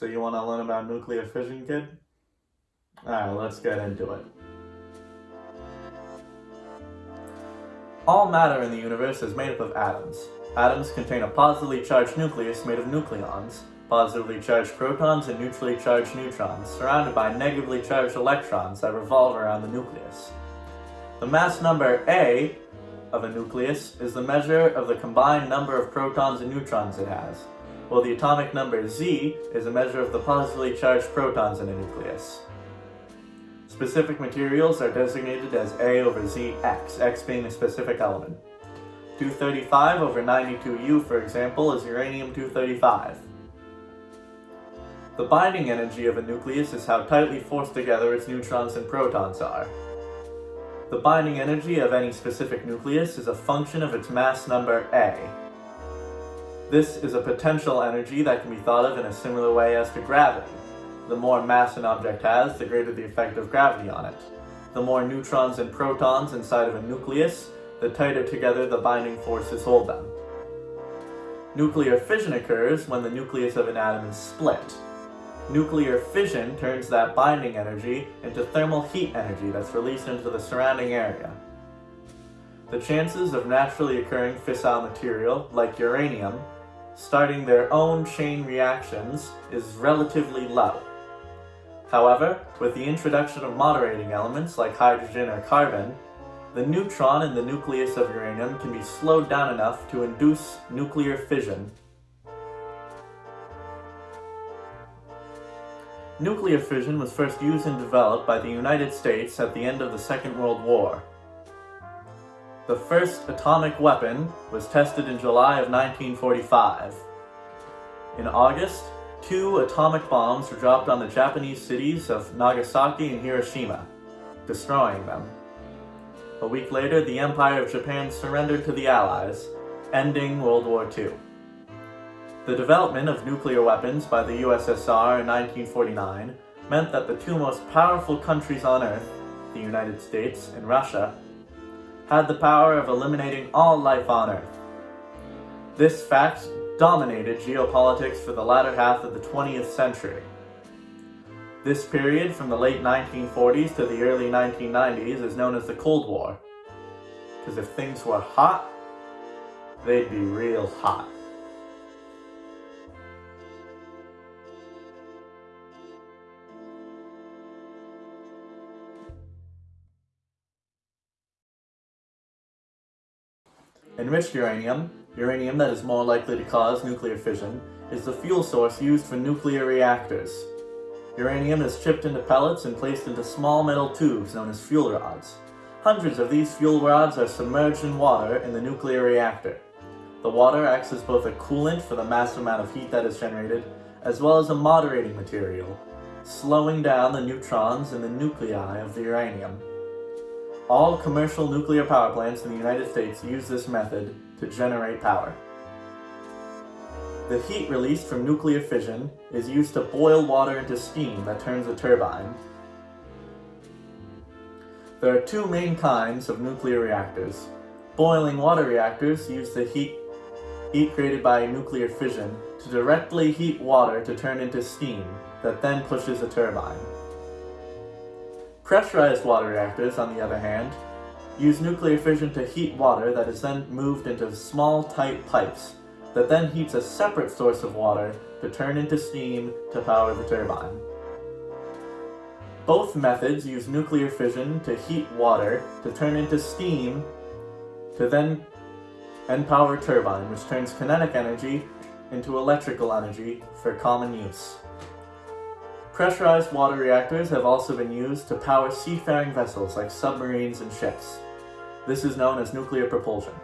So you want to learn about nuclear fission, kid? Alright, let's get into it. All matter in the universe is made up of atoms. Atoms contain a positively charged nucleus made of nucleons, positively charged protons and neutrally charged neutrons, surrounded by negatively charged electrons that revolve around the nucleus. The mass number A of a nucleus is the measure of the combined number of protons and neutrons it has, while the atomic number Z is a measure of the positively charged protons in a nucleus. Specific materials are designated as A over Zx, X being a specific element. 235 over 92U, for example, is uranium-235. The binding energy of a nucleus is how tightly forced together its neutrons and protons are. The binding energy of any specific nucleus is a function of its mass number A. This is a potential energy that can be thought of in a similar way as to gravity. The more mass an object has, the greater the effect of gravity on it. The more neutrons and protons inside of a nucleus, the tighter together the binding forces hold them. Nuclear fission occurs when the nucleus of an atom is split. Nuclear fission turns that binding energy into thermal heat energy that's released into the surrounding area. The chances of naturally occurring fissile material, like uranium, starting their own chain reactions is relatively low. However, with the introduction of moderating elements like hydrogen or carbon, the neutron in the nucleus of uranium can be slowed down enough to induce nuclear fission. Nuclear fission was first used and developed by the United States at the end of the Second World War. The first atomic weapon was tested in July of 1945. In August, two atomic bombs were dropped on the Japanese cities of Nagasaki and Hiroshima, destroying them. A week later, the Empire of Japan surrendered to the Allies, ending World War II. The development of nuclear weapons by the USSR in 1949 meant that the two most powerful countries on Earth, the United States and Russia, had the power of eliminating all life on Earth. This fact dominated geopolitics for the latter half of the 20th century. This period from the late 1940s to the early 1990s is known as the Cold War. Because if things were hot, they'd be real hot. Enriched uranium, uranium that is more likely to cause nuclear fission, is the fuel source used for nuclear reactors. Uranium is chipped into pellets and placed into small metal tubes known as fuel rods. Hundreds of these fuel rods are submerged in water in the nuclear reactor. The water acts as both a coolant for the massive amount of heat that is generated, as well as a moderating material, slowing down the neutrons in the nuclei of the uranium. All commercial nuclear power plants in the United States use this method to generate power. The heat released from nuclear fission is used to boil water into steam that turns a turbine. There are two main kinds of nuclear reactors. Boiling water reactors use the heat, heat created by nuclear fission to directly heat water to turn into steam that then pushes a turbine. Pressurized water reactors, on the other hand, use nuclear fission to heat water that is then moved into small tight pipes that then heats a separate source of water to turn into steam to power the turbine. Both methods use nuclear fission to heat water to turn into steam to then and power turbine, which turns kinetic energy into electrical energy for common use. Pressurized water reactors have also been used to power seafaring vessels like submarines and ships. This is known as nuclear propulsion.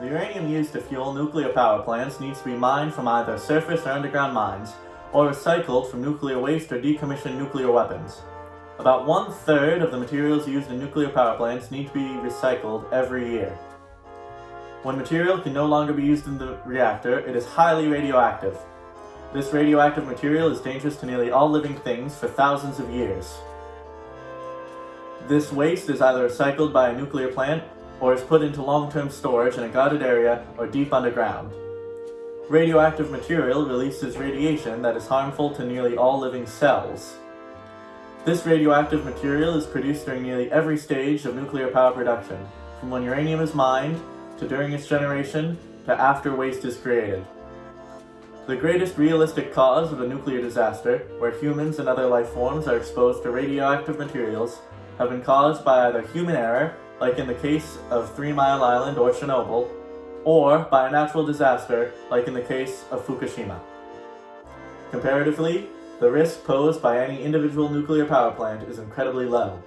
The uranium used to fuel nuclear power plants needs to be mined from either surface or underground mines, or recycled from nuclear waste or decommissioned nuclear weapons. About one-third of the materials used in nuclear power plants need to be recycled every year. When material can no longer be used in the reactor, it is highly radioactive. This radioactive material is dangerous to nearly all living things for thousands of years. This waste is either recycled by a nuclear plant or is put into long-term storage in a guarded area or deep underground. radioactive material releases radiation that is harmful to nearly all living cells. This radioactive material is produced during nearly every stage of nuclear power production, from when uranium is mined, to during its generation, to after waste is created. The greatest realistic cause of a nuclear disaster, where humans and other life forms are exposed to radioactive materials, have been caused by either human error, like in the case of Three Mile Island or Chernobyl, or by a natural disaster, like in the case of Fukushima. Comparatively, the risk posed by any individual nuclear power plant is incredibly low.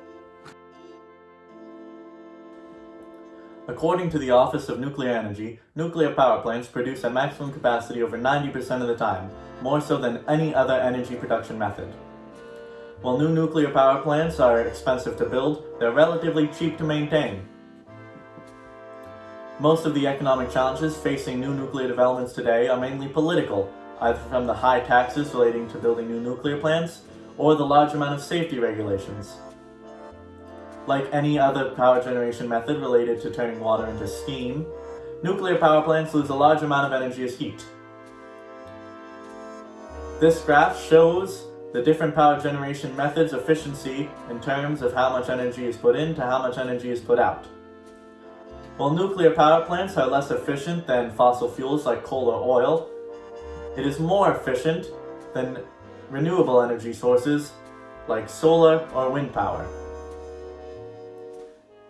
According to the Office of Nuclear Energy, nuclear power plants produce at maximum capacity over 90% of the time, more so than any other energy production method. While new nuclear power plants are expensive to build, they're relatively cheap to maintain. Most of the economic challenges facing new nuclear developments today are mainly political, either from the high taxes relating to building new nuclear plants, or the large amount of safety regulations. Like any other power generation method related to turning water into steam, nuclear power plants lose a large amount of energy as heat. This graph shows the different power generation methods efficiency in terms of how much energy is put in to how much energy is put out. While nuclear power plants are less efficient than fossil fuels like coal or oil, it is more efficient than renewable energy sources like solar or wind power.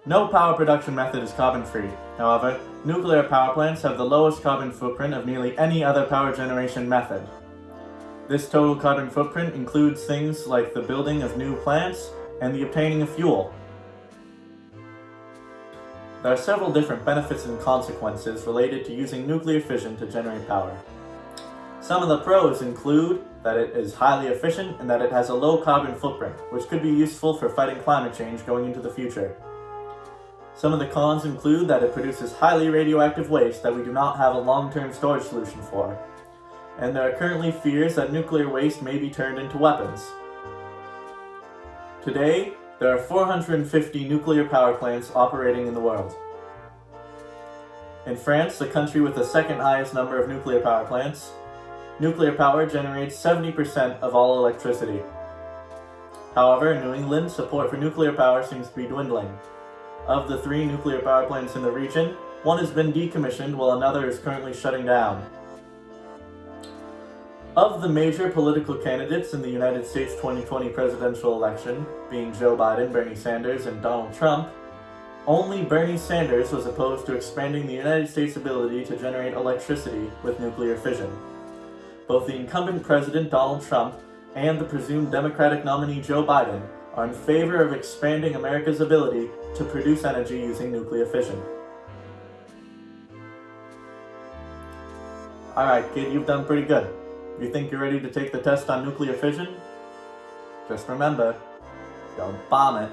No power production method is carbon-free. However, nuclear power plants have the lowest carbon footprint of nearly any other power generation method. This total carbon footprint includes things like the building of new plants and the obtaining of fuel. There are several different benefits and consequences related to using nuclear fission to generate power. Some of the pros include that it is highly efficient and that it has a low carbon footprint, which could be useful for fighting climate change going into the future. Some of the cons include that it produces highly radioactive waste that we do not have a long-term storage solution for. And there are currently fears that nuclear waste may be turned into weapons. Today, there are 450 nuclear power plants operating in the world. In France, the country with the second highest number of nuclear power plants, nuclear power generates 70% of all electricity. However, in New England, support for nuclear power seems to be dwindling. Of the three nuclear power plants in the region, one has been decommissioned while another is currently shutting down. Of the major political candidates in the United States 2020 presidential election, being Joe Biden, Bernie Sanders, and Donald Trump, only Bernie Sanders was opposed to expanding the United States' ability to generate electricity with nuclear fission. Both the incumbent president Donald Trump and the presumed Democratic nominee Joe Biden are in favor of expanding America's ability to produce energy using nuclear fission. Alright kid, you've done pretty good. You think you're ready to take the test on nuclear fission? Just remember, don't bomb it.